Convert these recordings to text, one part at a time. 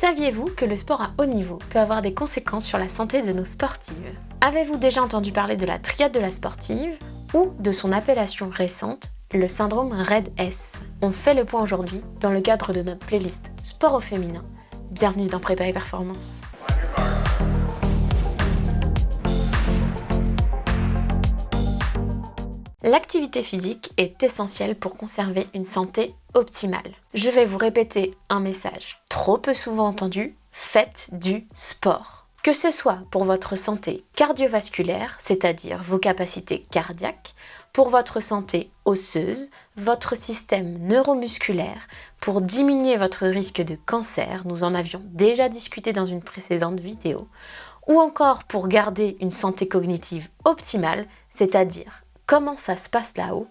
Saviez-vous que le sport à haut niveau peut avoir des conséquences sur la santé de nos sportives? Avez-vous déjà entendu parler de la triade de la sportive ou de son appellation récente, le syndrome RED-S On fait le point aujourd'hui dans le cadre de notre playlist Sport au féminin. Bienvenue dans Prépa et Performance. L'activité physique est essentielle pour conserver une santé optimale. Je vais vous répéter un message trop peu souvent entendu, faites du sport. Que ce soit pour votre santé cardiovasculaire, c'est-à-dire vos capacités cardiaques, pour votre santé osseuse, votre système neuromusculaire, pour diminuer votre risque de cancer, nous en avions déjà discuté dans une précédente vidéo, ou encore pour garder une santé cognitive optimale, c'est-à-dire comment ça se passe là-haut,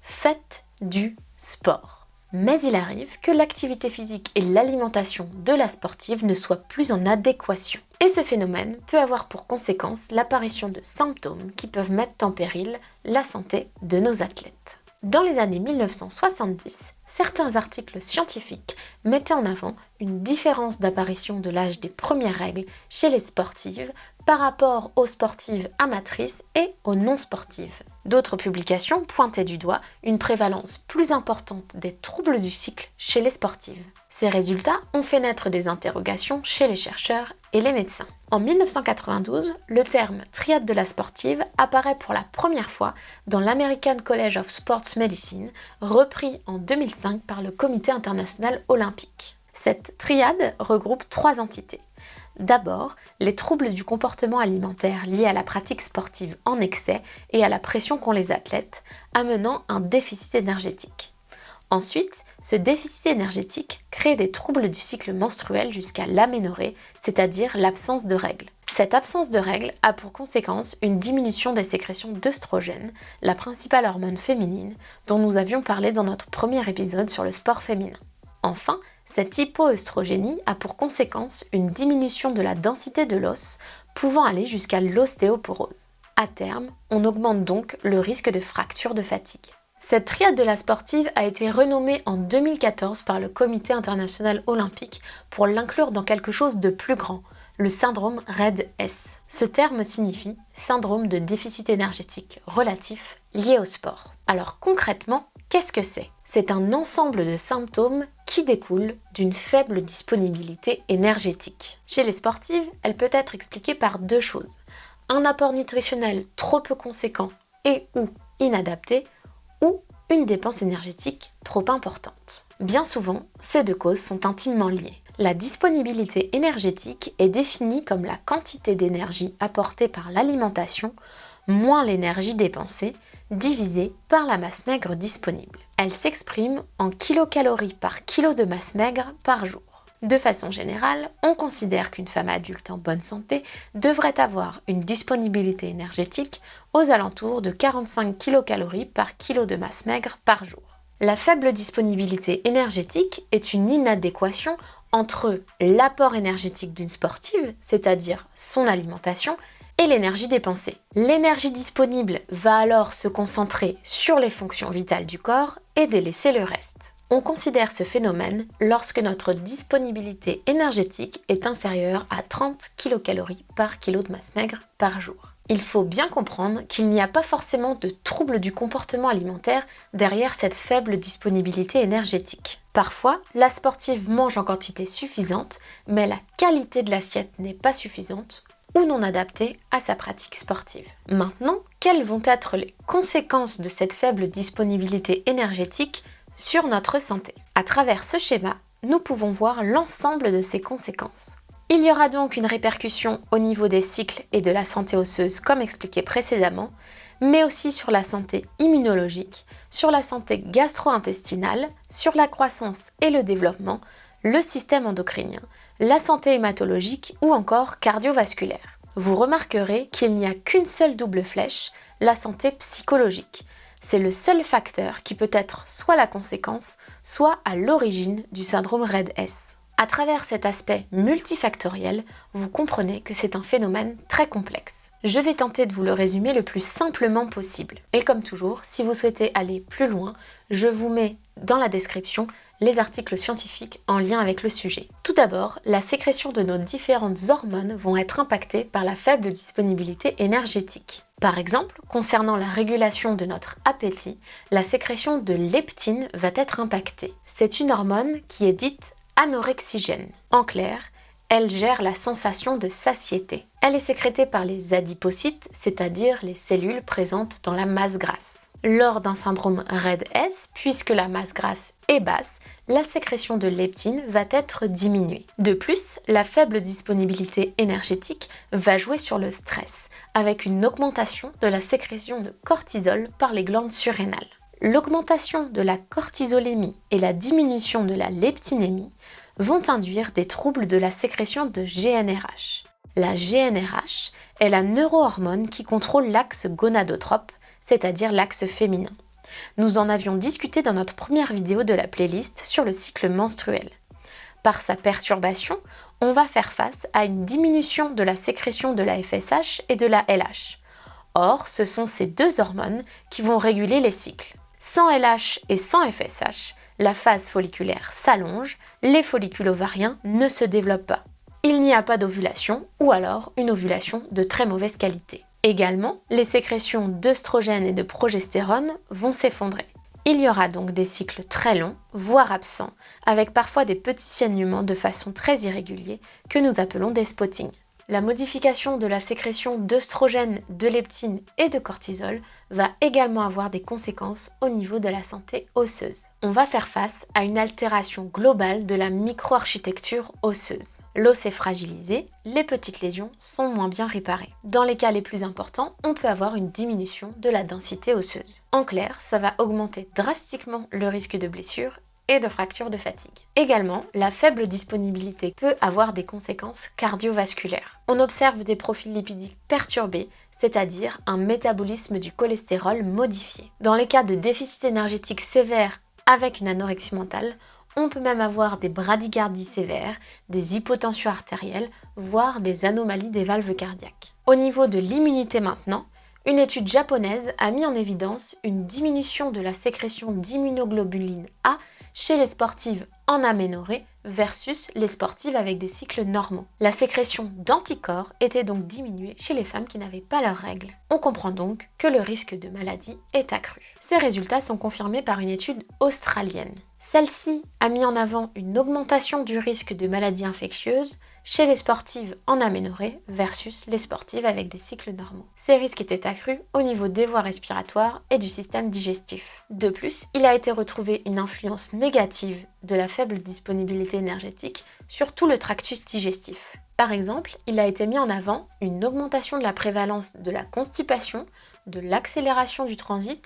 faites du sport. Mais il arrive que l'activité physique et l'alimentation de la sportive ne soient plus en adéquation. Et ce phénomène peut avoir pour conséquence l'apparition de symptômes qui peuvent mettre en péril la santé de nos athlètes. Dans les années 1970, certains articles scientifiques mettaient en avant une différence d'apparition de l'âge des premières règles chez les sportives par rapport aux sportives amatrices et aux non sportives. D'autres publications pointaient du doigt une prévalence plus importante des troubles du cycle chez les sportives. Ces résultats ont fait naître des interrogations chez les chercheurs et les médecins. En 1992, le terme triade de la sportive apparaît pour la première fois dans l'American College of Sports Medicine, repris en 2005 par le Comité international olympique. Cette triade regroupe trois entités. D'abord, les troubles du comportement alimentaire liés à la pratique sportive en excès et à la pression qu'ont les athlètes, amenant un déficit énergétique. Ensuite, ce déficit énergétique crée des troubles du cycle menstruel jusqu'à l'aménorrhée, c'est-à-dire l'absence de règles. Cette absence de règles a pour conséquence une diminution des sécrétions d'œstrogène, la principale hormone féminine, dont nous avions parlé dans notre premier épisode sur le sport féminin. Enfin, cette hypoœstrogénie a pour conséquence une diminution de la densité de l'os, pouvant aller jusqu'à l'ostéoporose. À terme, on augmente donc le risque de fracture de fatigue. Cette triade de la sportive a été renommée en 2014 par le Comité international olympique pour l'inclure dans quelque chose de plus grand, le syndrome RED-S. Ce terme signifie syndrome de déficit énergétique relatif lié au sport. Alors concrètement, qu'est-ce que c'est? C'est un ensemble de symptômes qui découlent d'une faible disponibilité énergétique. Chez les sportives, elle peut être expliquée par deux choses. Un apport nutritionnel trop peu conséquent et ou inadapté ou une dépense énergétique trop importante. Bien souvent, ces deux causes sont intimement liées. La disponibilité énergétique est définie comme la quantité d'énergie apportée par l'alimentation moins l'énergie dépensée divisée par la masse maigre disponible. Elle s'exprime en kilocalories par kilo de masse maigre par jour. De façon générale, on considère qu'une femme adulte en bonne santé devrait avoir une disponibilité énergétique aux alentours de 45 kilocalories par kilo de masse maigre par jour. La faible disponibilité énergétique est une inadéquation entre l'apport énergétique d'une sportive, c'est-à-dire son alimentation, et l'énergie dépensée. L'énergie disponible va alors se concentrer sur les fonctions vitales du corps et délaisser le reste. On considère ce phénomène lorsque notre disponibilité énergétique est inférieure à 30 kcal par kilo de masse maigre par jour. Il faut bien comprendre qu'il n'y a pas forcément de trouble du comportement alimentaire derrière cette faible disponibilité énergétique. Parfois, la sportive mange en quantité suffisante, mais la qualité de l'assiette n'est pas suffisante ou non adaptée à sa pratique sportive. Maintenant, quelles vont être les conséquences de cette faible disponibilité énergétique sur notre santé À travers ce schéma, nous pouvons voir l'ensemble de ces conséquences. Il y aura donc une répercussion au niveau des cycles et de la santé osseuse comme expliqué précédemment, mais aussi sur la santé immunologique, sur la santé gastro-intestinale, sur la croissance et le développement, le système endocrinien, la santé hématologique ou encore cardiovasculaire. Vous remarquerez qu'il n'y a qu'une seule double flèche, la santé psychologique. C'est le seul facteur qui peut être soit la conséquence, soit à l'origine du syndrome RED-S. À travers cet aspect multifactoriel, vous comprenez que c'est un phénomène très complexe. Je vais tenter de vous le résumer le plus simplement possible. Et comme toujours, si vous souhaitez aller plus loin, je vous mets dans la description les articles scientifiques en lien avec le sujet. Tout d'abord, la sécrétion de nos différentes hormones vont être impactées par la faible disponibilité énergétique. Par exemple, concernant la régulation de notre appétit, la sécrétion de leptine va être impactée. C'est une hormone qui est dite anorexigène. En clair, elle gère la sensation de satiété. Elle est sécrétée par les adipocytes, c'est-à-dire les cellules présentes dans la masse grasse. Lors d'un syndrome RED-S, puisque la masse grasse est basse, la sécrétion de leptine va être diminuée. De plus, la faible disponibilité énergétique va jouer sur le stress, avec une augmentation de la sécrétion de cortisol par les glandes surrénales. L'augmentation de la cortisolémie et la diminution de la leptinémie vont induire des troubles de la sécrétion de GNRH. La GNRH est la neurohormone qui contrôle l'axe gonadotrope, c'est-à-dire l'axe féminin. Nous en avions discuté dans notre première vidéo de la playlist sur le cycle menstruel. Par sa perturbation, on va faire face à une diminution de la sécrétion de la FSH et de la LH. Or, ce sont ces deux hormones qui vont réguler les cycles. Sans LH et sans FSH, la phase folliculaire s'allonge, les follicules ovariens ne se développent pas. Il n'y a pas d'ovulation ou alors une ovulation de très mauvaise qualité. Également, les sécrétions d'œstrogène et de progestérone vont s'effondrer. Il y aura donc des cycles très longs, voire absents, avec parfois des petits saignements de façon très irrégulière que nous appelons des spottings. La modification de la sécrétion d'œstrogène, de leptine et de cortisol va également avoir des conséquences au niveau de la santé osseuse. On va faire face à une altération globale de la microarchitecture osseuse. L'os est fragilisé, les petites lésions sont moins bien réparées. Dans les cas les plus importants, on peut avoir une diminution de la densité osseuse. En clair, ça va augmenter drastiquement le risque de blessure de fractures de fatigue. Également, la faible disponibilité peut avoir des conséquences cardiovasculaires. On observe des profils lipidiques perturbés, c'est-à-dire un métabolisme du cholestérol modifié. Dans les cas de déficit énergétique sévère avec une anorexie mentale, on peut même avoir des bradycardies sévères, des hypotensions artérielles, voire des anomalies des valves cardiaques. Au niveau de l'immunité maintenant, une étude japonaise a mis en évidence une diminution de la sécrétion d'immunoglobuline A chez les sportives en aménorrhée versus les sportives avec des cycles normaux. La sécrétion d'anticorps était donc diminuée chez les femmes qui n'avaient pas leurs règles. On comprend donc que le risque de maladie est accru. Ces résultats sont confirmés par une étude australienne. Celle-ci a mis en avant une augmentation du risque de maladies infectieuses chez les sportives en aménorrhée versus les sportives avec des cycles normaux. Ces risques étaient accrus au niveau des voies respiratoires et du système digestif. De plus, il a été retrouvé une influence négative de la faible disponibilité énergétique sur tout le tractus digestif. Par exemple, il a été mis en avant une augmentation de la prévalence de la constipation, de l'accélération du transit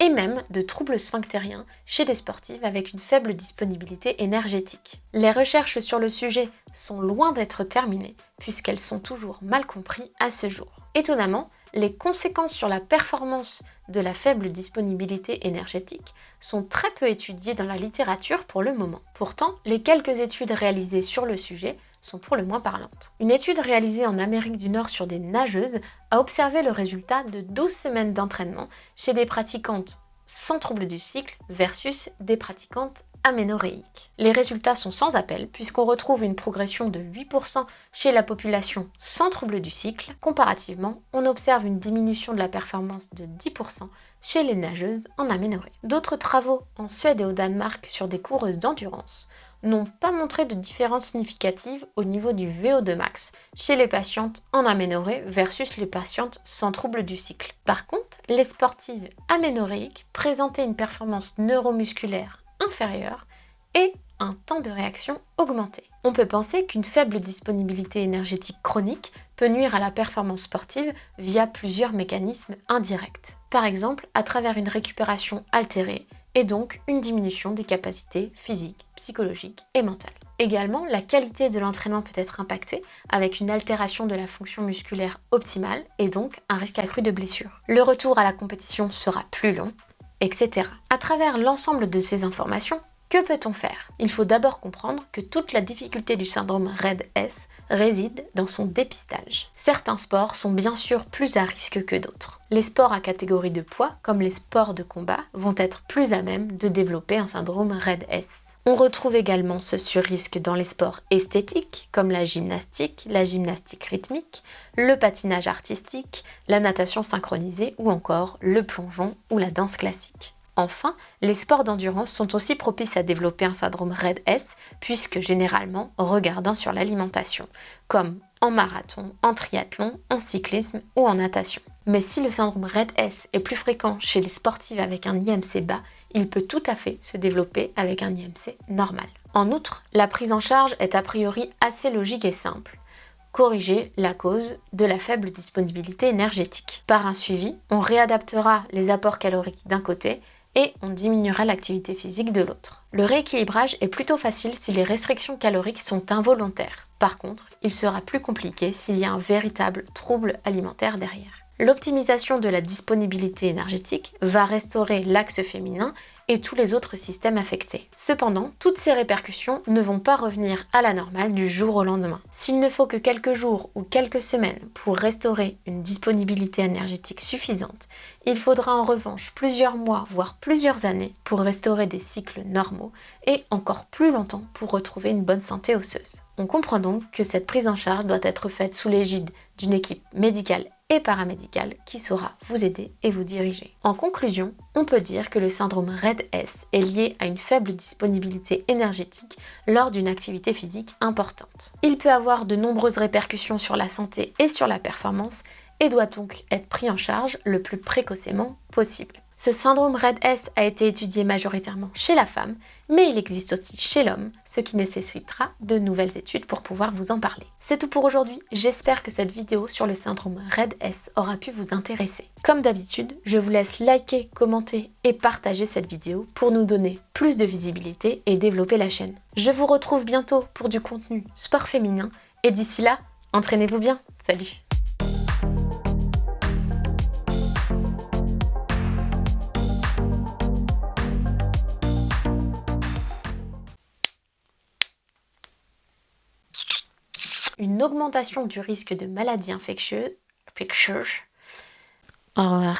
et même de troubles sphinctériens chez des sportives avec une faible disponibilité énergétique. Les recherches sur le sujet sont loin d'être terminées puisqu'elles sont toujours mal comprises à ce jour. Étonnamment, les conséquences sur la performance de la faible disponibilité énergétique sont très peu étudiées dans la littérature pour le moment. Pourtant, les quelques études réalisées sur le sujet sont pour le moins parlantes. Une étude réalisée en Amérique du Nord sur des nageuses a observé le résultat de 12 semaines d'entraînement chez des pratiquantes sans trouble du cycle versus des pratiquantes aménoréiques. Les résultats sont sans appel puisqu'on retrouve une progression de 8% chez la population sans trouble du cycle. Comparativement, on observe une diminution de la performance de 10% chez les nageuses en aménorrhée. D'autres travaux en Suède et au Danemark sur des coureuses d'endurance n'ont pas montré de différence significative au niveau du VO2 max chez les patientes en aménorrhée versus les patientes sans trouble du cycle. Par contre, les sportives aménorrhéiques présentaient une performance neuromusculaire inférieure et un temps de réaction augmenté. On peut penser qu'une faible disponibilité énergétique chronique peut nuire à la performance sportive via plusieurs mécanismes indirects. Par exemple, à travers une récupération altérée, et donc une diminution des capacités physiques, psychologiques et mentales. Également, la qualité de l'entraînement peut être impactée avec une altération de la fonction musculaire optimale et donc un risque accru de blessure. Le retour à la compétition sera plus long, etc. À travers l'ensemble de ces informations, que peut-on faire? Il faut d'abord comprendre que toute la difficulté du syndrome RED-S réside dans son dépistage. Certains sports sont bien sûr plus à risque que d'autres. Les sports à catégorie de poids, comme les sports de combat, vont être plus à même de développer un syndrome RED-S. On retrouve également ce surrisque dans les sports esthétiques comme la gymnastique, la gymnastique rythmique, le patinage artistique, la natation synchronisée ou encore le plongeon ou la danse classique. Enfin, les sports d'endurance sont aussi propices à développer un syndrome RED-S puisque généralement regardant sur l'alimentation, comme en marathon, en triathlon, en cyclisme ou en natation. Mais si le syndrome RED-S est plus fréquent chez les sportifs avec un IMC bas, il peut tout à fait se développer avec un IMC normal. En outre, la prise en charge est a priori assez logique et simple. Corriger la cause de la faible disponibilité énergétique. Par un suivi, on réadaptera les apports caloriques d'un côté et on diminuera l'activité physique de l'autre. Le rééquilibrage est plutôt facile si les restrictions caloriques sont involontaires. Par contre, il sera plus compliqué s'il y a un véritable trouble alimentaire derrière. L'optimisation de la disponibilité énergétique va restaurer l'axe féminin et tous les autres systèmes affectés. Cependant, toutes ces répercussions ne vont pas revenir à la normale du jour au lendemain. S'il ne faut que quelques jours ou quelques semaines pour restaurer une disponibilité énergétique suffisante, il faudra en revanche plusieurs mois, voire plusieurs années pour restaurer des cycles normaux et encore plus longtemps pour retrouver une bonne santé osseuse. On comprend donc que cette prise en charge doit être faite sous l'égide d'une équipe médicale et paramédicale qui saura vous aider et vous diriger. En conclusion, on peut dire que le syndrome RED-S est lié à une faible disponibilité énergétique lors d'une activité physique importante. Il peut avoir de nombreuses répercussions sur la santé et sur la performance et doit donc être pris en charge le plus précocement possible. Ce syndrome RED-S a été étudié majoritairement chez la femme, mais il existe aussi chez l'homme, ce qui nécessitera de nouvelles études pour pouvoir vous en parler. C'est tout pour aujourd'hui, j'espère que cette vidéo sur le syndrome RED-S aura pu vous intéresser. Comme d'habitude, je vous laisse liker, commenter et partager cette vidéo pour nous donner plus de visibilité et développer la chaîne. Je vous retrouve bientôt pour du contenu sport féminin, et d'ici là, entraînez-vous bien, salut une augmentation du risque de maladies infectieuses. Au.